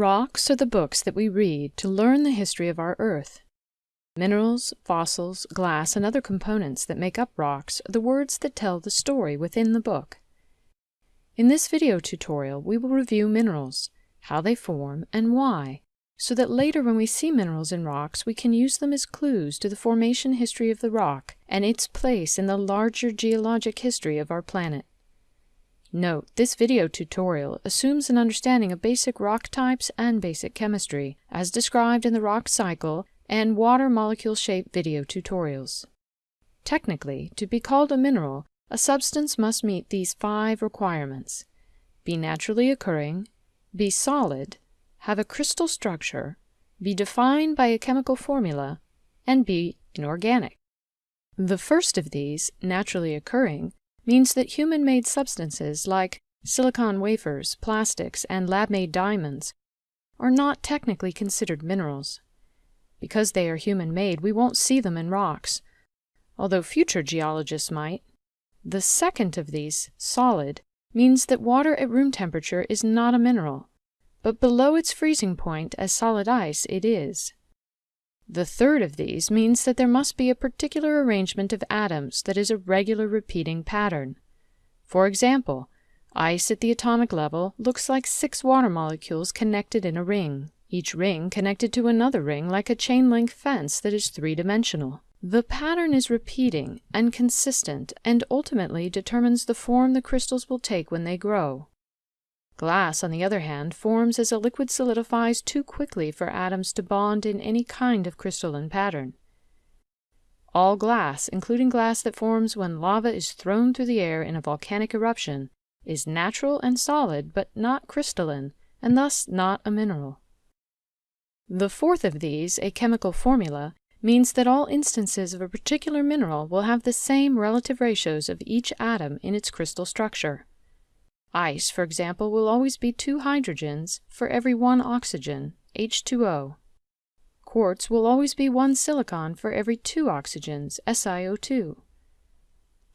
Rocks are the books that we read to learn the history of our Earth. Minerals, fossils, glass, and other components that make up rocks are the words that tell the story within the book. In this video tutorial, we will review minerals, how they form, and why, so that later when we see minerals in rocks, we can use them as clues to the formation history of the rock and its place in the larger geologic history of our planet. Note, this video tutorial assumes an understanding of basic rock types and basic chemistry, as described in the rock cycle and water molecule shape video tutorials. Technically, to be called a mineral, a substance must meet these five requirements. Be naturally occurring, be solid, have a crystal structure, be defined by a chemical formula, and be inorganic. The first of these, naturally occurring, means that human-made substances like silicon wafers, plastics, and lab-made diamonds are not technically considered minerals. Because they are human-made, we won't see them in rocks, although future geologists might. The second of these, solid, means that water at room temperature is not a mineral, but below its freezing point as solid ice it is. The third of these means that there must be a particular arrangement of atoms that is a regular repeating pattern. For example, ice at the atomic level looks like six water molecules connected in a ring, each ring connected to another ring like a chain-link fence that is three-dimensional. The pattern is repeating and consistent and ultimately determines the form the crystals will take when they grow. Glass, on the other hand, forms as a liquid solidifies too quickly for atoms to bond in any kind of crystalline pattern. All glass, including glass that forms when lava is thrown through the air in a volcanic eruption, is natural and solid but not crystalline, and thus not a mineral. The fourth of these, a chemical formula, means that all instances of a particular mineral will have the same relative ratios of each atom in its crystal structure. Ice, for example, will always be two hydrogens for every one oxygen, H2O. Quartz will always be one silicon for every two oxygens, SiO2.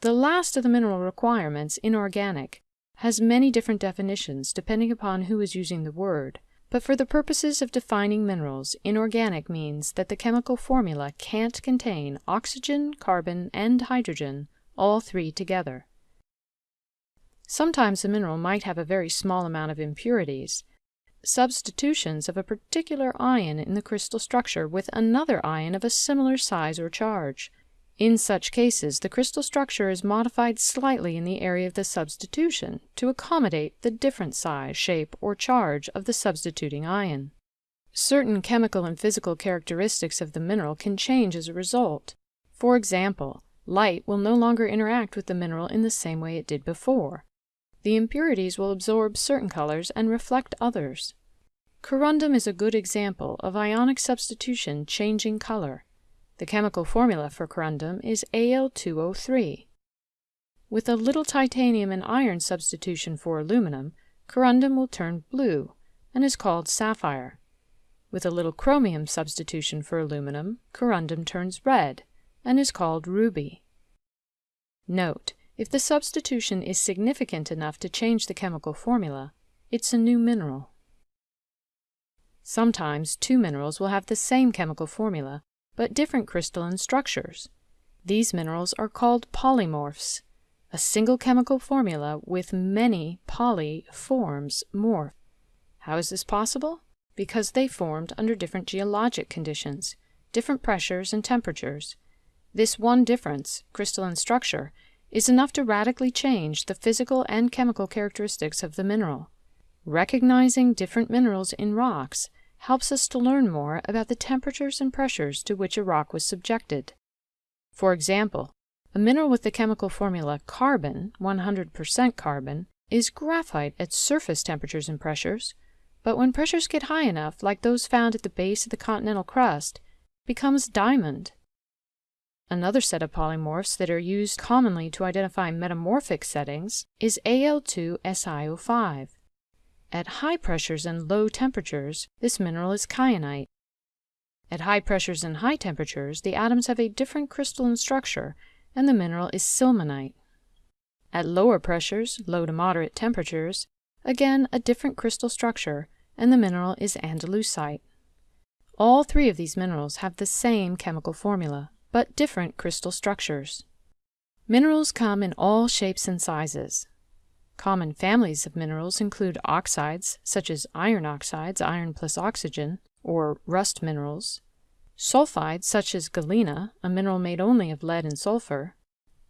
The last of the mineral requirements, inorganic, has many different definitions depending upon who is using the word, but for the purposes of defining minerals, inorganic means that the chemical formula can't contain oxygen, carbon, and hydrogen, all three together. Sometimes a mineral might have a very small amount of impurities, substitutions of a particular ion in the crystal structure with another ion of a similar size or charge. In such cases, the crystal structure is modified slightly in the area of the substitution to accommodate the different size, shape, or charge of the substituting ion. Certain chemical and physical characteristics of the mineral can change as a result. For example, light will no longer interact with the mineral in the same way it did before the impurities will absorb certain colors and reflect others. Corundum is a good example of ionic substitution changing color. The chemical formula for corundum is Al2O3. With a little titanium and iron substitution for aluminum, corundum will turn blue and is called sapphire. With a little chromium substitution for aluminum, corundum turns red and is called ruby. Note, if the substitution is significant enough to change the chemical formula, it's a new mineral. Sometimes two minerals will have the same chemical formula, but different crystalline structures. These minerals are called polymorphs, a single chemical formula with many poly forms morph. How is this possible? Because they formed under different geologic conditions, different pressures and temperatures. This one difference, crystalline structure, is enough to radically change the physical and chemical characteristics of the mineral. Recognizing different minerals in rocks helps us to learn more about the temperatures and pressures to which a rock was subjected. For example, a mineral with the chemical formula carbon, 100% carbon, is graphite at surface temperatures and pressures, but when pressures get high enough, like those found at the base of the continental crust, becomes diamond. Another set of polymorphs that are used commonly to identify metamorphic settings is Al2SiO5. At high pressures and low temperatures, this mineral is kyanite. At high pressures and high temperatures, the atoms have a different crystalline structure, and the mineral is sillimanite. At lower pressures, low to moderate temperatures, again a different crystal structure, and the mineral is andalusite. All three of these minerals have the same chemical formula, but different crystal structures. Minerals come in all shapes and sizes. Common families of minerals include oxides, such as iron oxides, iron plus oxygen, or rust minerals, sulfides, such as galena, a mineral made only of lead and sulfur,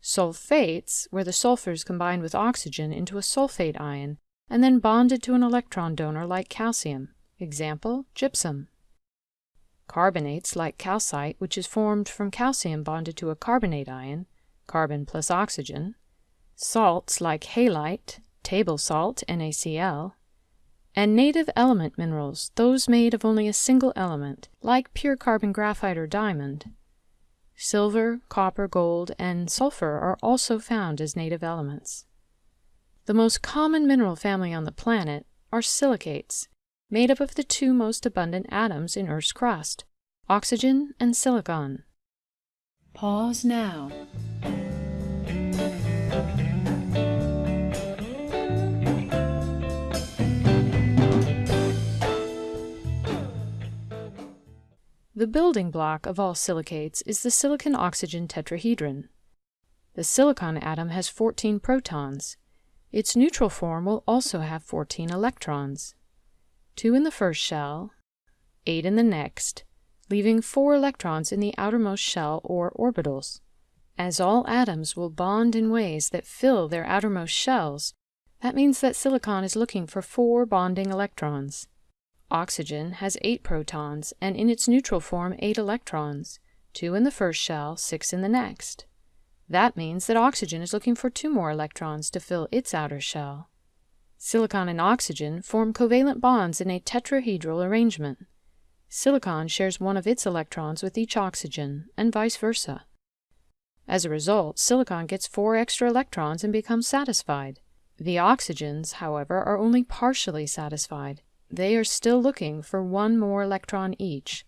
sulfates, where the sulfur is combined with oxygen into a sulfate ion and then bonded to an electron donor like calcium, example, gypsum. Carbonates like calcite, which is formed from calcium bonded to a carbonate ion, carbon plus oxygen, salts like halite, table salt, NaCl, and native element minerals, those made of only a single element, like pure carbon graphite or diamond. Silver, copper, gold, and sulfur are also found as native elements. The most common mineral family on the planet are silicates, made up of the two most abundant atoms in Earth's crust, oxygen and silicon. Pause now. The building block of all silicates is the silicon-oxygen tetrahedron. The silicon atom has 14 protons. Its neutral form will also have 14 electrons. Two in the first shell, eight in the next, leaving four electrons in the outermost shell or orbitals. As all atoms will bond in ways that fill their outermost shells, that means that silicon is looking for four bonding electrons. Oxygen has eight protons and in its neutral form eight electrons, two in the first shell, six in the next. That means that oxygen is looking for two more electrons to fill its outer shell. Silicon and oxygen form covalent bonds in a tetrahedral arrangement. Silicon shares one of its electrons with each oxygen, and vice versa. As a result, silicon gets four extra electrons and becomes satisfied. The oxygens, however, are only partially satisfied, they are still looking for one more electron each.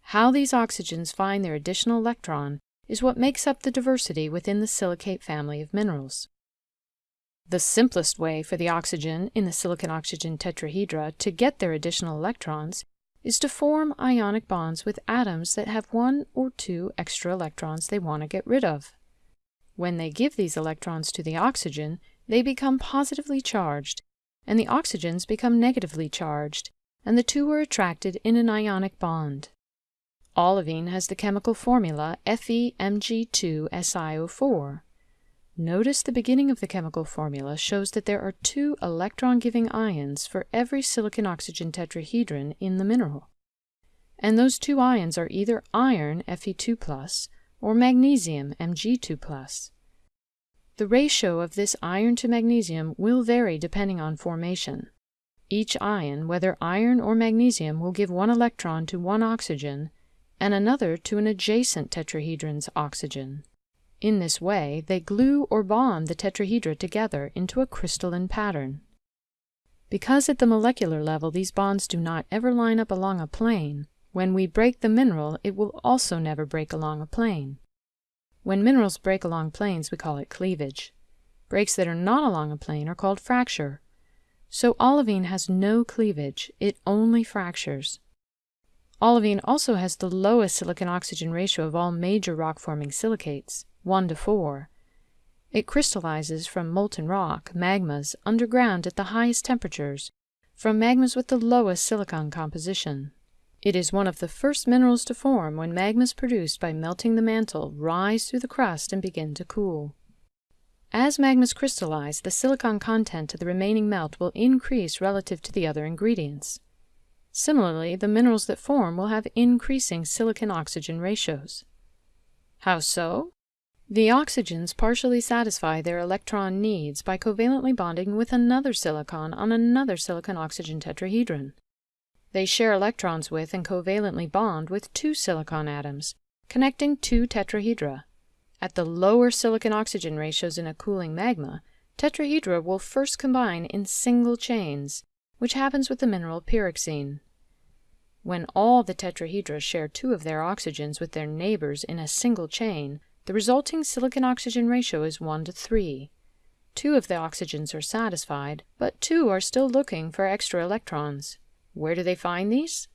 How these oxygens find their additional electron is what makes up the diversity within the silicate family of minerals. The simplest way for the oxygen in the silicon-oxygen tetrahedra to get their additional electrons is to form ionic bonds with atoms that have one or two extra electrons they want to get rid of. When they give these electrons to the oxygen, they become positively charged and the oxygens become negatively charged, and the two are attracted in an ionic bond. Olivine has the chemical formula FeMg2SiO4. Notice the beginning of the chemical formula shows that there are two electron-giving ions for every silicon-oxygen tetrahedron in the mineral. And those two ions are either iron, Fe2+, or magnesium, Mg2+. The ratio of this iron to magnesium will vary depending on formation. Each ion, whether iron or magnesium, will give one electron to one oxygen and another to an adjacent tetrahedron's oxygen. In this way, they glue or bond the tetrahedra together into a crystalline pattern. Because at the molecular level these bonds do not ever line up along a plane, when we break the mineral it will also never break along a plane. When minerals break along planes, we call it cleavage. Breaks that are not along a plane are called fracture. So olivine has no cleavage, it only fractures. Olivine also has the lowest silicon-oxygen ratio of all major rock-forming silicates, 1 to 4. It crystallizes from molten rock, magmas, underground at the highest temperatures, from magmas with the lowest silicon composition. It is one of the first minerals to form when magmas produced by melting the mantle rise through the crust and begin to cool. As magmas crystallize, the silicon content of the remaining melt will increase relative to the other ingredients. Similarly, the minerals that form will have increasing silicon-oxygen ratios. How so? The oxygens partially satisfy their electron needs by covalently bonding with another silicon on another silicon-oxygen tetrahedron. They share electrons with and covalently bond with two silicon atoms, connecting two tetrahedra. At the lower silicon-oxygen ratios in a cooling magma, tetrahedra will first combine in single chains, which happens with the mineral pyroxene. When all the tetrahedra share two of their oxygens with their neighbors in a single chain, the resulting silicon-oxygen ratio is 1 to 3. Two of the oxygens are satisfied, but two are still looking for extra electrons. Where do they find these?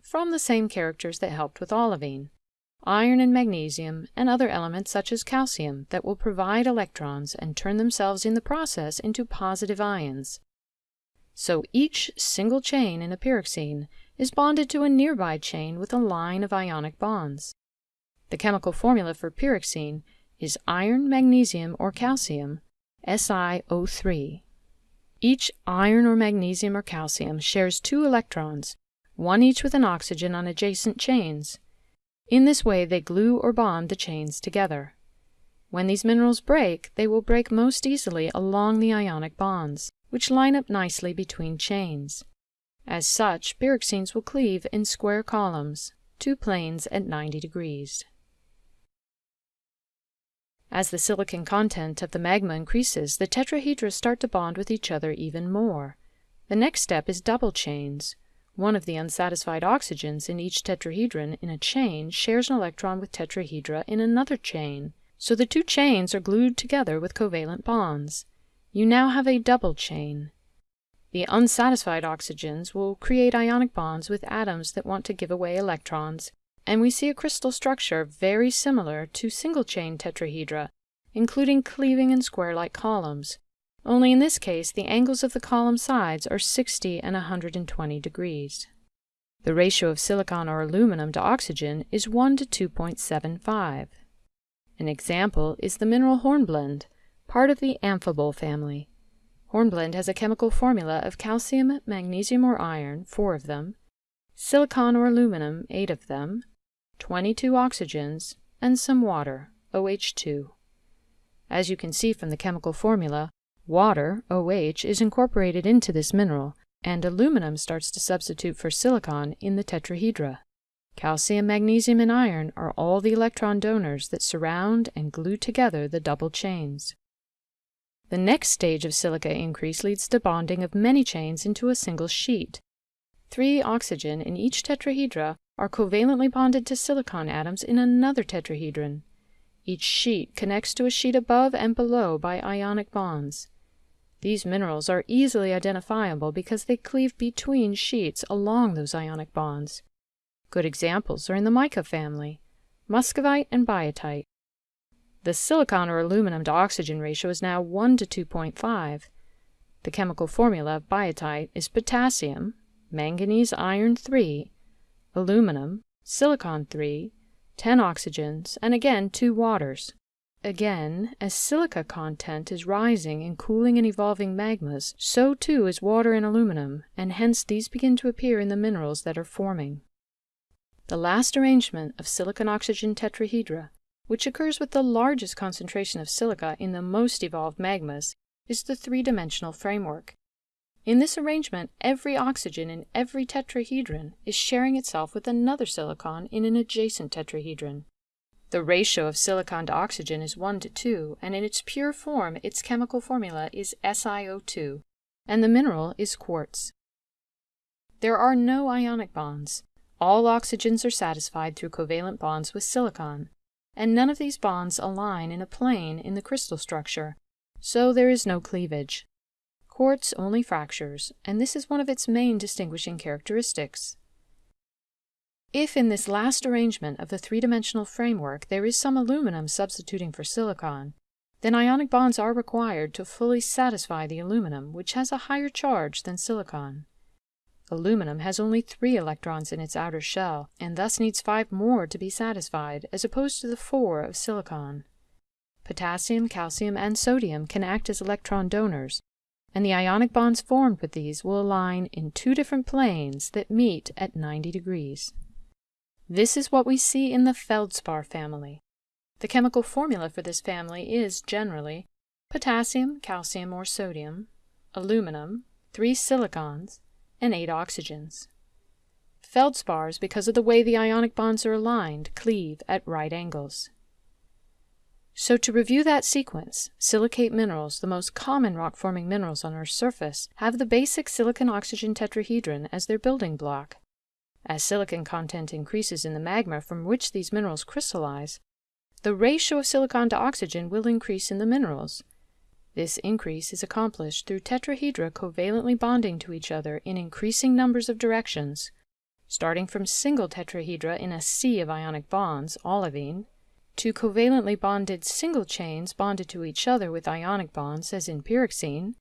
From the same characters that helped with olivine iron and magnesium, and other elements such as calcium that will provide electrons and turn themselves in the process into positive ions. So each single chain in a pyroxene is bonded to a nearby chain with a line of ionic bonds. The chemical formula for pyroxene is iron, magnesium, or calcium, SiO3. Each iron or magnesium or calcium shares two electrons, one each with an oxygen on adjacent chains. In this way they glue or bond the chains together. When these minerals break, they will break most easily along the ionic bonds, which line up nicely between chains. As such, pyroxenes will cleave in square columns, two planes at 90 degrees. As the silicon content of the magma increases, the tetrahedra start to bond with each other even more. The next step is double chains. One of the unsatisfied oxygens in each tetrahedron in a chain shares an electron with tetrahedra in another chain, so the two chains are glued together with covalent bonds. You now have a double chain. The unsatisfied oxygens will create ionic bonds with atoms that want to give away electrons and we see a crystal structure very similar to single-chain tetrahedra, including cleaving and square-like columns, only in this case the angles of the column sides are 60 and 120 degrees. The ratio of silicon or aluminum to oxygen is 1 to 2.75. An example is the mineral hornblende, part of the amphibole family. Hornblende has a chemical formula of calcium, magnesium or iron, four of them, silicon or aluminum, eight of them, 22 oxygens, and some water, OH2. As you can see from the chemical formula, water, OH, is incorporated into this mineral, and aluminum starts to substitute for silicon in the tetrahedra. Calcium, magnesium, and iron are all the electron donors that surround and glue together the double chains. The next stage of silica increase leads to bonding of many chains into a single sheet. Three oxygen in each tetrahedra are covalently bonded to silicon atoms in another tetrahedron. Each sheet connects to a sheet above and below by ionic bonds. These minerals are easily identifiable because they cleave between sheets along those ionic bonds. Good examples are in the mica family, muscovite and biotite. The silicon or aluminum to oxygen ratio is now 1 to 2.5. The chemical formula of biotite is potassium, magnesium iron 3, aluminum, silicon 3, 10 oxygens, and again 2 waters. Again, as silica content is rising in cooling and evolving magmas, so too is water and aluminum, and hence these begin to appear in the minerals that are forming. The last arrangement of silicon-oxygen tetrahedra, which occurs with the largest concentration of silica in the most evolved magmas, is the three-dimensional framework. In this arrangement, every oxygen in every tetrahedron is sharing itself with another silicon in an adjacent tetrahedron. The ratio of silicon to oxygen is 1 to 2, and in its pure form its chemical formula is SiO2, and the mineral is quartz. There are no ionic bonds. All oxygens are satisfied through covalent bonds with silicon, and none of these bonds align in a plane in the crystal structure, so there is no cleavage. Quartz only fractures, and this is one of its main distinguishing characteristics. If in this last arrangement of the three-dimensional framework there is some aluminum substituting for silicon, then ionic bonds are required to fully satisfy the aluminum, which has a higher charge than silicon. Aluminum has only three electrons in its outer shell, and thus needs five more to be satisfied, as opposed to the four of silicon. Potassium, calcium, and sodium can act as electron donors, and the ionic bonds formed with these will align in two different planes that meet at 90 degrees. This is what we see in the feldspar family. The chemical formula for this family is, generally, potassium, calcium, or sodium, aluminum, three silicons, and eight oxygens. Feldspars, because of the way the ionic bonds are aligned, cleave at right angles. So to review that sequence, silicate minerals, the most common rock-forming minerals on Earth's surface, have the basic silicon-oxygen tetrahedron as their building block. As silicon content increases in the magma from which these minerals crystallize, the ratio of silicon to oxygen will increase in the minerals. This increase is accomplished through tetrahedra covalently bonding to each other in increasing numbers of directions, starting from single tetrahedra in a sea of ionic bonds, olivine, to covalently bonded single chains bonded to each other with ionic bonds, as in pyroxene,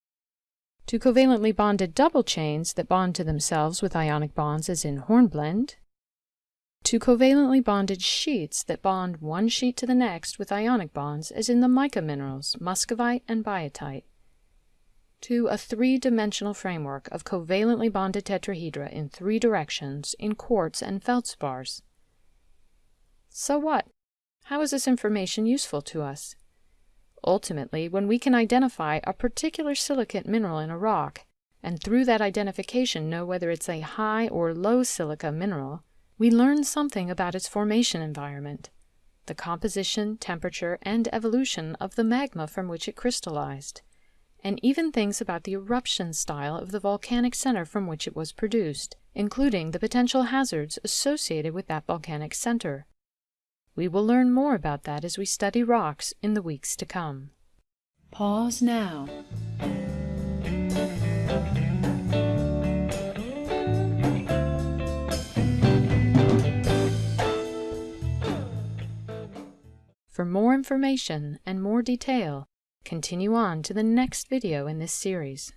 to covalently bonded double chains that bond to themselves with ionic bonds, as in hornblende, to covalently bonded sheets that bond one sheet to the next with ionic bonds, as in the mica minerals, muscovite and biotite, to a three-dimensional framework of covalently bonded tetrahedra in three directions in quartz and feldspars. So what? How is this information useful to us? Ultimately, when we can identify a particular silicate mineral in a rock, and through that identification know whether it's a high or low silica mineral, we learn something about its formation environment, the composition, temperature, and evolution of the magma from which it crystallized, and even things about the eruption style of the volcanic center from which it was produced, including the potential hazards associated with that volcanic center. We will learn more about that as we study rocks in the weeks to come. Pause now. For more information and more detail, continue on to the next video in this series.